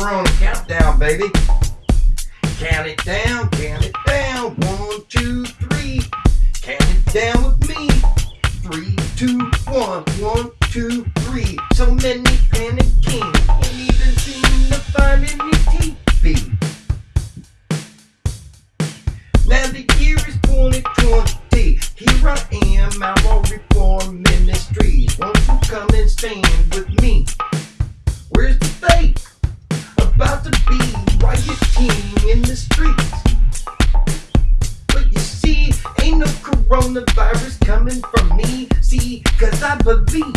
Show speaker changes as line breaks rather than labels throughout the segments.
Corona countdown, baby. Count it down, count it down. One, two, three. Count it down with me. Three, two, one, one, two, coronavirus coming from me. See, cause I believe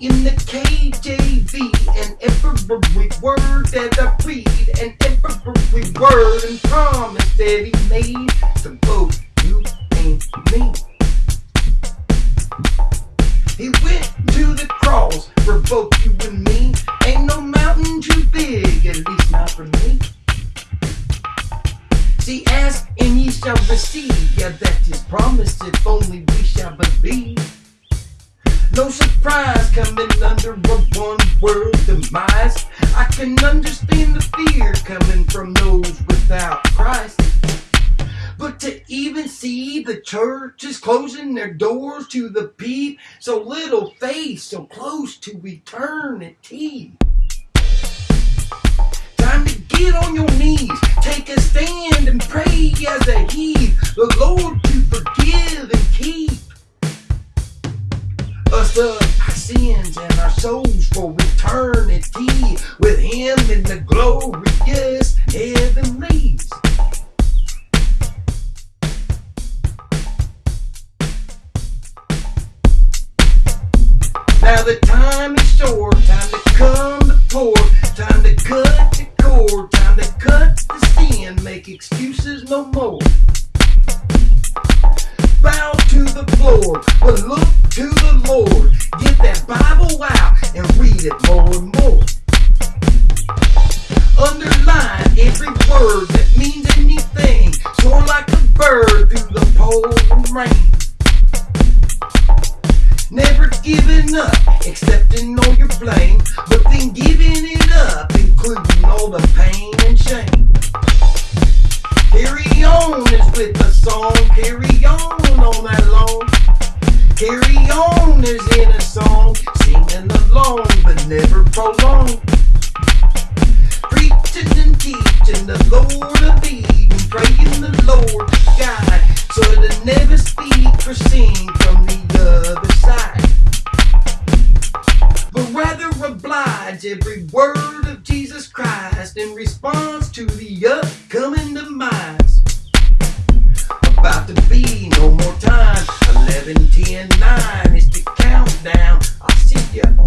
in the KJV and every word that I read and every word and promise that he made to both you and me. He went to the cross for both you See, ask and ye shall receive. Yeah, that is promised if only we shall believe. No surprise coming under a one world demise. I can understand the fear coming from those without Christ. But to even see the church is closing their doors to the peep, so little faith, so close to eternity. Get on your knees, take a stand and pray as a heed. The Lord to forgive and keep us of our sins and our souls for eternity. With Him in the glorious heavenlies. Now the time is short, make excuses no more. Bow to the floor, but look to the Lord. Get that Bible out and read it more and more. Underline every word that means anything. Soar like a bird through the pouring rain. Never giving up, accepting all your blame, but then giving it up, including all the pain with the song, carry on all night long. Carry on is in a song, singing along, but never prolong. Preaching and teaching the Lord of Eden, praying the Lord God. so to never speak or sing from the other side. But rather oblige every word of Jesus Christ in response to the upcoming demise. 10, 9 is the countdown. I'll see ya.